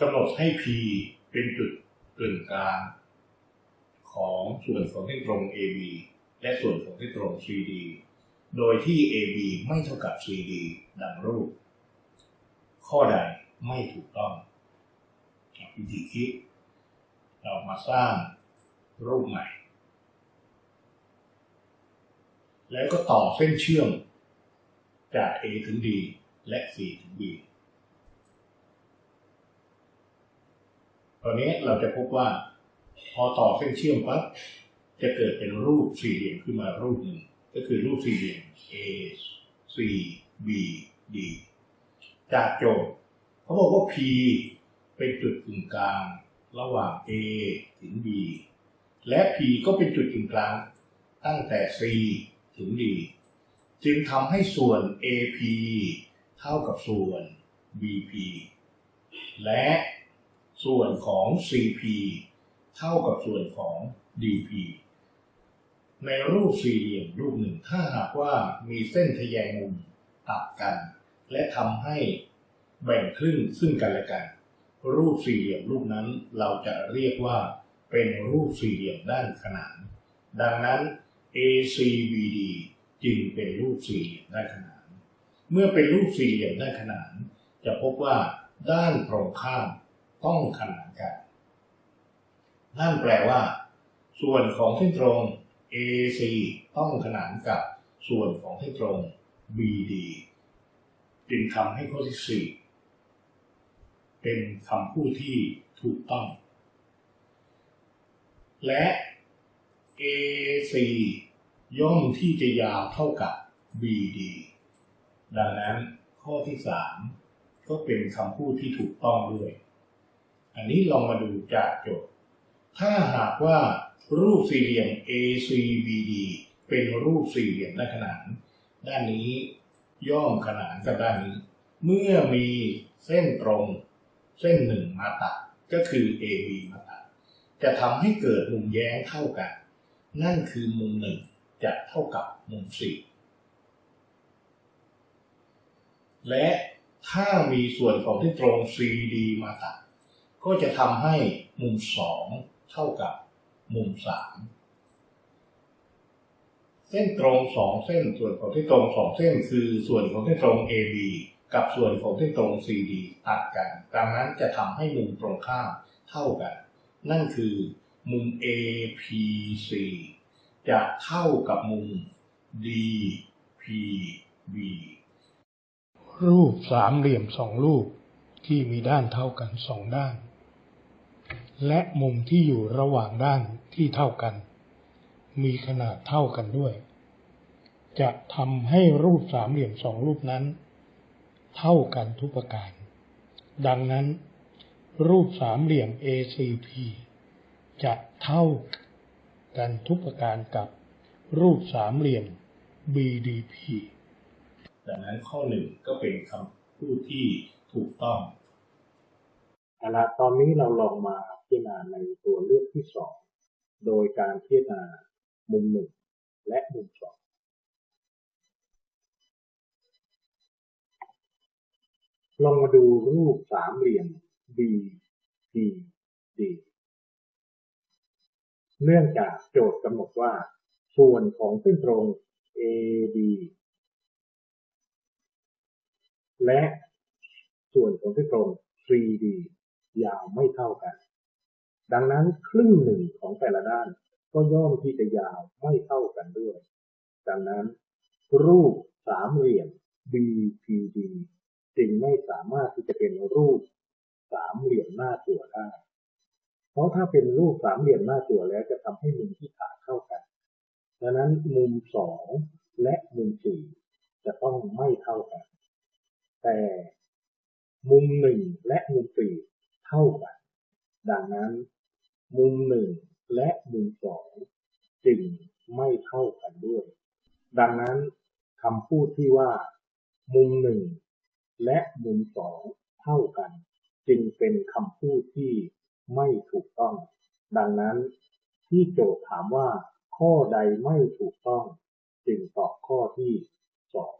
กำหนดให้ P เป็นจุดกึ่งกลางของส่วนของเส้นตรง AB และส่วนของเส้นตรง CD โดยที่ AB ไม่เท่ากับ CD ดังรูป ข้อใดไม่ถูกต้องวิธีคิด เรามาสร้างรูปใหม่ แล้วก็ต่อเส้นเชื่อมจาก A ถึง D และ C ถึง B ตอนนี้เราจะพบว่า พอต่อเส้นเชื่อมปั๊บจะเกิดเป็นรูปสี่เหลี่ยมขึ้นมารูปหนึ่งก็คือรูปสี่เหลี่ยม A C B D จากโจทย์เขาบอกว่า P เป็นจุดกึ่งกลางระหว่าง A ถึง B และ P ก็เป็นจุดกึ่งกลางตั้งแต่ C ถึง D จึงทำให้ส่วน AP เท่ากับส่วน BP และ ส่วนของ CP เท่ากับส่วนของ DP ในรูปสี่เหลี่ยมรูปหนึ่งถ้าหากว่ามีเส้นทะแยงมุมตัดกัน และทำให้แบ่งครึ่งซึ่งกันและกัน รูปสี่เหลี่ยมรูปนั้นเราจะเรียกว่าเป็นรูปสี่เหลี่ยมด้านขนาน ดังนั้น ACBD จึงเป็นรูปสี่เหลี่ยมด้านขนาน เมื่อเป็นรูปสี่เหลี่ยมด้านขนาน จะพบว่าด้านตรงข้าม ต้องขนานกัน นั่นแปลว่า ส่วนของเส้นตรง AC ต้องขนานกับส่วนของเส้นตรง BD จึงทำให้ข้อที่ 4 เป็นคำพูดที่ถูกต้อง และ AC ย่อมที่จะยาวเท่ากับ BD ดังนั้นข้อที่ 3 ก็เป็นคำพูดที่ถูกต้องด้วย อันนี้ลองมาดูจากโจทย์ ถ้าหากว่ารูปสี่เหลี่ยม ACBD เป็นรูปสี่เหลี่ยมด้านขนานด้านนี้ย่อมขนานกับด้านนี้ เมื่อมีเส้นตรงเส้นหนึ่งมาตัดก็คือ AB มาตัดจะทำให้เกิดมุมแย้งเท่ากัน นั่นคือมุมหนึ่งจะเท่ากับมุมสี่และถ้ามีส่วนของเส้นตรง CD มาตัด ก็จะทำให้มุมสองเท่ากับมุมสามเส้นตรงสองเส้นส่วนของเส้นตรงสองเส้นคือส่วนของเส้นตรง AB กับส่วนของเส้นตรง CD ตัดกัน ดังนั้นจะทำให้มุมตรงข้ามเท่ากัน นั่นคือมุม APC จะเท่ากับมุม DPB รูปสามเหลี่ยมสองรูปที่มีด้านเท่ากันสองด้าน และมุมที่อยู่ระหว่างด้านที่เท่ากัน มีขนาดเท่ากันด้วย จะทำให้รูปสามเหลี่ยมสองรูปนั้น เท่ากันทุกประการ ดังนั้น รูปสามเหลี่ยม ACP จะเท่ากันทุกประการกับรูปสามเหลี่ยม BDP ดังนั้นข้อหนึ่งก็เป็นคำพูดที่ถูกต้องเอาละตอนนี้เราลองมา พิจารณาในตัวเลือกที่สองโดยการพิจารณามุมหนึ่งและมุมสองลองมาดูรูปสามเหลี่ยม B P D เนื่องจากโจทย์กำหนดว่า ส่วนของเส้นตรง AD และส่วนของเส้นตรง 3D ยาวไม่เท่ากัน ดังนั้นครึ่งหนึ่งของแต่ละด้านก็ย่อมที่จะยาวไม่เท่ากันด้วย ดังนั้น รูปสามเหลี่ยม BPD จึงไม่สามารถที่จะเป็นรูปสามเหลี่ยมหน้าตัวได้ เพราะถ้าเป็นรูปสามเหลี่ยมหน้าตัวแล้วจะทำให้มุมที่ขาดเข้ากัน ดังนั้นมุมสองและมุมสี่จะต้องไม่เท่ากัน แต่มุมหนึ่งและมุมสี่เท่ากัน ดังนั้น มุมหนึ่งและมุมสองจึงไม่เท่ากันด้วย ดังนั้นคำพูดที่ว่า มุมหนึ่งและมุมสองเท่ากัน จึงเป็นคำพูดที่ไม่ถูกต้อง ดังนั้นที่โจทย์ถามว่า ข้อใดไม่ถูกต้อง จึงตอบข้อที่สอง